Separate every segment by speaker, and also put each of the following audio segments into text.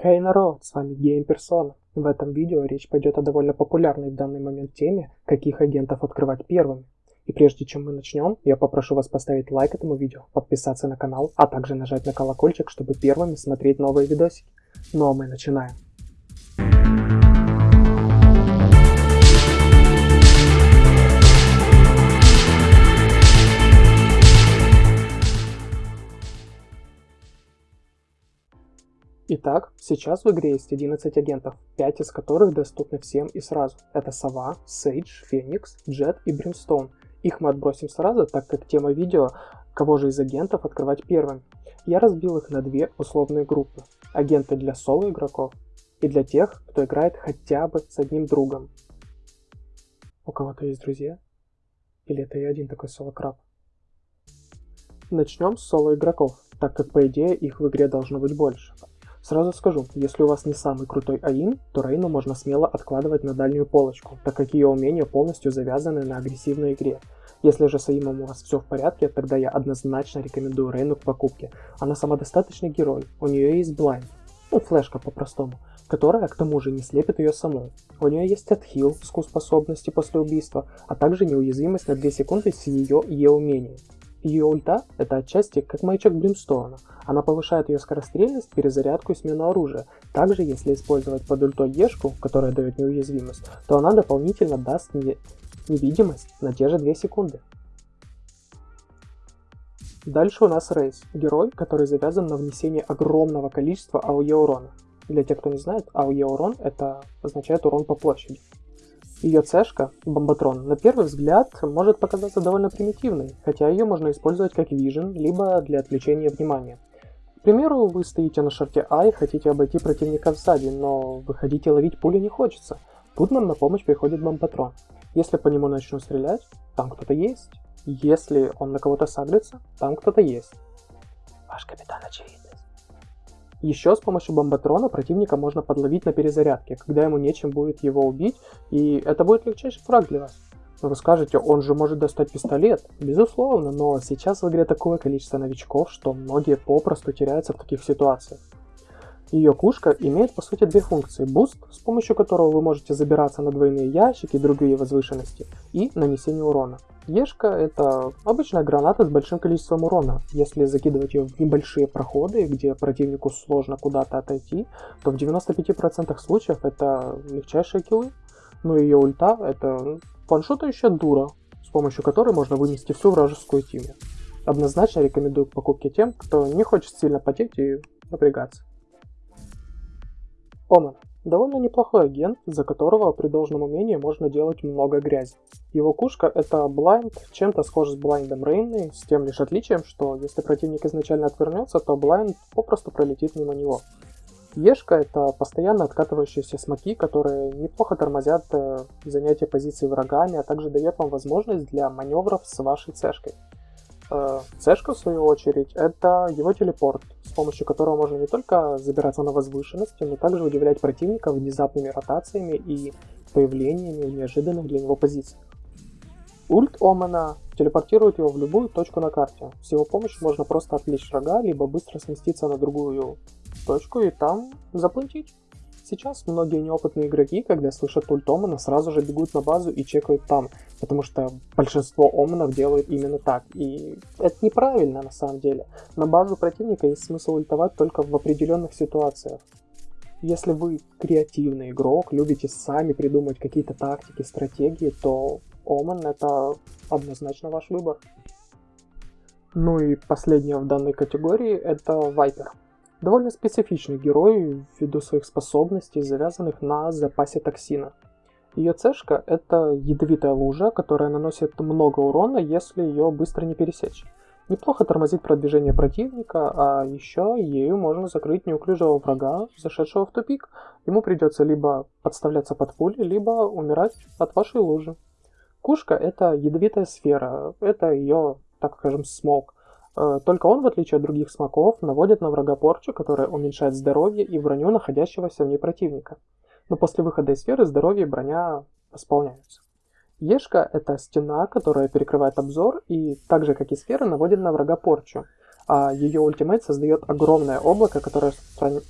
Speaker 1: Хей народ, с вами Гейм. В этом видео речь пойдет о довольно популярной в данный момент теме, каких агентов открывать первыми. И прежде чем мы начнем, я попрошу вас поставить лайк этому видео, подписаться на канал, а также нажать на колокольчик, чтобы первыми смотреть новые видосики. Ну а мы начинаем. Итак, сейчас в игре есть 11 агентов, 5 из которых доступны всем и сразу. Это Сова, Сейдж, Феникс, Джет и Бримстоун. Их мы отбросим сразу, так как тема видео кого же из агентов открывать первым. Я разбил их на две условные группы. Агенты для соло игроков и для тех, кто играет хотя бы с одним другом. У кого-то есть друзья? Или это я один такой соло-краб? Начнем с соло игроков, так как по идее их в игре должно быть больше. Сразу скажу, если у вас не самый крутой АИН, то Рейну можно смело откладывать на дальнюю полочку, так как ее умения полностью завязаны на агрессивной игре. Если же с АИМом у вас все в порядке, тогда я однозначно рекомендую Рейну к покупке. Она самодостаточный герой, у нее есть блайнд, ну флешка по-простому, которая к тому же не слепит ее саму. У нее есть отхил с способности после убийства, а также неуязвимость на 2 секунды с ее Е-умением. Ее ульта — это отчасти как маячок Блимстоуна. Она повышает ее скорострельность, перезарядку и смену оружия. Также, если использовать под ультой Ешку, которая дает неуязвимость, то она дополнительно даст не... невидимость на те же 2 секунды. Дальше у нас Рейс, герой, который завязан на внесение огромного количества АОЕ урона. Для тех, кто не знает, АОЕ урон это означает урон по площади. Ее цешка, бомбатрон, на первый взгляд может показаться довольно примитивной, хотя ее можно использовать как вижен, либо для отвлечения внимания. К примеру, вы стоите на шарте А и хотите обойти противника сзади, но вы хотите ловить пули не хочется. Тут нам на помощь приходит бомбатрон. Если по нему начну стрелять, там кто-то есть. Если он на кого-то сагрится, там кто-то есть. Ваш капитан очевидность. Еще с помощью бомбатрона противника можно подловить на перезарядке, когда ему нечем будет его убить, и это будет легчайший фраг для вас. Но вы скажете, он же может достать пистолет. Безусловно, но сейчас в игре такое количество новичков, что многие попросту теряются в таких ситуациях. Ее кушка имеет по сути две функции. Буст, с помощью которого вы можете забираться на двойные ящики и другие возвышенности, и нанесение урона. Ешка это обычная граната с большим количеством урона. Если закидывать ее в небольшие проходы, где противнику сложно куда-то отойти, то в 95% случаев это легчайшие киллы. Но ее ульта это ваншотающая дура, с помощью которой можно вынести всю вражескую тиму. Однозначно рекомендую к покупке тем, кто не хочет сильно потеть и напрягаться. Оман. Довольно неплохой агент, за которого при должном умении можно делать много грязи. Его кушка это Blind, чем-то схож с Блайндом Рейны, с тем лишь отличием, что если противник изначально отвернется, то Blind попросту пролетит мимо него. Ешка это постоянно откатывающиеся смоки, которые неплохо тормозят э, занятие позиции врагами, а также дает вам возможность для маневров с вашей цешкой. Цешка, в свою очередь, это его телепорт, с помощью которого можно не только забираться на возвышенности, но также удивлять противника внезапными ротациями и появлениями в неожиданных для него позициях. Ульт Омана телепортирует его в любую точку на карте. С его помощью можно просто отвлечь врага, либо быстро сместиться на другую точку и там заплатить. Сейчас многие неопытные игроки, когда слышат ульт Омана, сразу же бегут на базу и чекают там, потому что большинство Оманов делают именно так. И это неправильно на самом деле. На базу противника есть смысл ультовать только в определенных ситуациях. Если вы креативный игрок, любите сами придумать какие-то тактики, стратегии, то Оман это однозначно ваш выбор. Ну и последнее в данной категории это Вайпер. Довольно специфичный герой ввиду своих способностей, завязанных на запасе токсина. Ее цешка – это ядовитая лужа, которая наносит много урона, если ее быстро не пересечь. Неплохо тормозит продвижение противника, а еще ею можно закрыть неуклюжего врага, зашедшего в тупик. Ему придется либо подставляться под пули, либо умирать от вашей лужи. Кушка – это ядовитая сфера, это ее, так скажем, смог. Э, только он, в отличие от других смоков, наводит на врага порчу, которая уменьшает здоровье и броню находящегося в ней противника. Но после выхода из сферы здоровье и броня восполняются. Ешка – это стена, которая перекрывает обзор и, так же как и сфера, наводит на врага порчу. А ее ультимейт создает огромное облако, которое распространяет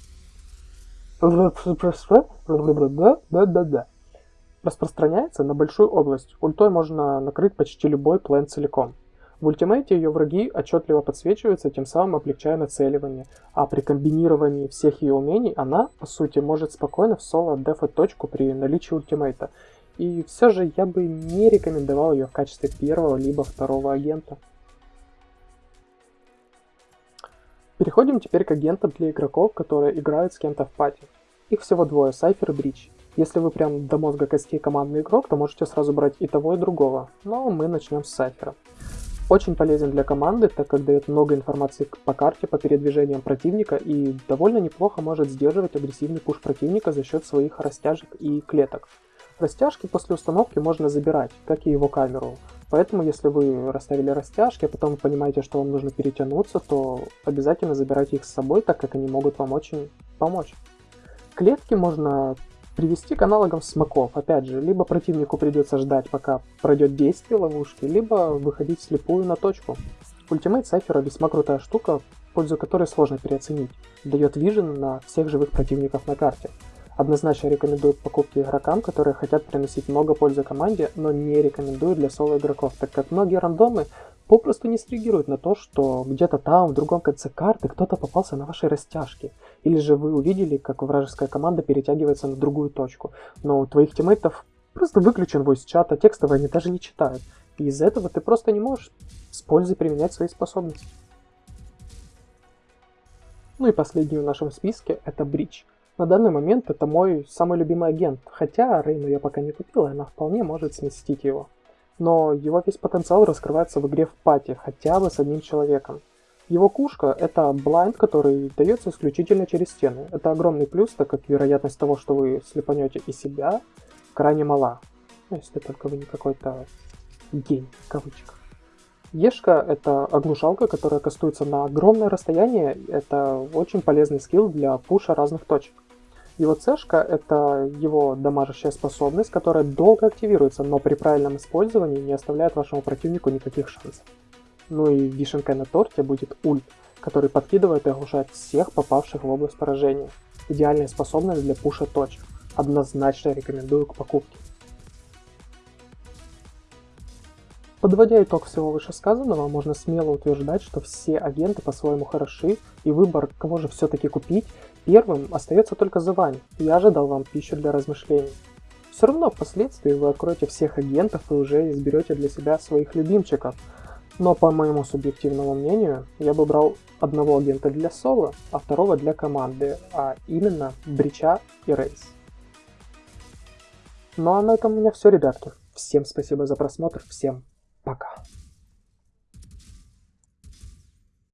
Speaker 1: распространяется на большую область. Ультой можно накрыть почти любой план целиком. В ультимейте ее враги отчетливо подсвечиваются, тем самым облегчая нацеливание, а при комбинировании всех ее умений она, по сути, может спокойно в соло дефать точку при наличии ультимейта. И все же я бы не рекомендовал ее в качестве первого либо второго агента. Переходим теперь к агентам для игроков, которые играют с кем-то в пати. Их всего двое, Сайфер и Бридж. Если вы прям до мозга костей командный игрок, то можете сразу брать и того, и другого. Но мы начнем с Сайфера. Очень полезен для команды, так как дает много информации по карте, по передвижениям противника и довольно неплохо может сдерживать агрессивный пуш противника за счет своих растяжек и клеток. Растяжки после установки можно забирать, как и его камеру. Поэтому, если вы расставили растяжки, а потом понимаете, что вам нужно перетянуться, то обязательно забирайте их с собой, так как они могут вам очень помочь. Клетки можно привести к аналогам смоков. Опять же, либо противнику придется ждать, пока пройдет действие ловушки, либо выходить слепую на точку. Ultimate Сайфера весьма крутая штука, пользу которой сложно переоценить. Дает vision на всех живых противников на карте. Однозначно рекомендую покупки игрокам, которые хотят приносить много пользы команде, но не рекомендую для соло игроков, так как многие рандомы попросту не среагируют на то, что где-то там, в другом конце карты, кто-то попался на вашей растяжке. Или же вы увидели, как вражеская команда перетягивается на другую точку, но у твоих тиммейтов просто выключен voice чат, а текстовые они даже не читают. И из-за этого ты просто не можешь с пользой применять свои способности. Ну и последний в нашем списке это Бридж. На данный момент это мой самый любимый агент, хотя Рейну я пока не купил, и она вполне может сместить его но его весь потенциал раскрывается в игре в пати, хотя бы с одним человеком. Его кушка — это блайнд, который дается исключительно через стены. Это огромный плюс, так как вероятность того, что вы слепанете и себя, крайне мала. Ну, если только вы не какой-то гей, в кавычках. Ешка — это оглушалка, которая кастуется на огромное расстояние. Это очень полезный скилл для пуша разных точек. Его цешка — это его дамажащая способность, которая долго активируется, но при правильном использовании не оставляет вашему противнику никаких шансов. Ну и вишенкой на торте будет ульт, который подкидывает и оглушает всех попавших в область поражения. Идеальная способность для пуша точек. Однозначно рекомендую к покупке. Подводя итог всего вышесказанного, можно смело утверждать, что все агенты по-своему хороши, и выбор, кого же все-таки купить, первым остается только за вами. Я же дал вам пищу для размышлений. Все равно впоследствии вы откроете всех агентов и уже изберете для себя своих любимчиков. Но по моему субъективному мнению, я бы брал одного агента для соло, а второго для команды, а именно Брича и Рейс. Ну а на этом у меня все, ребятки. Всем спасибо за просмотр, всем Пока.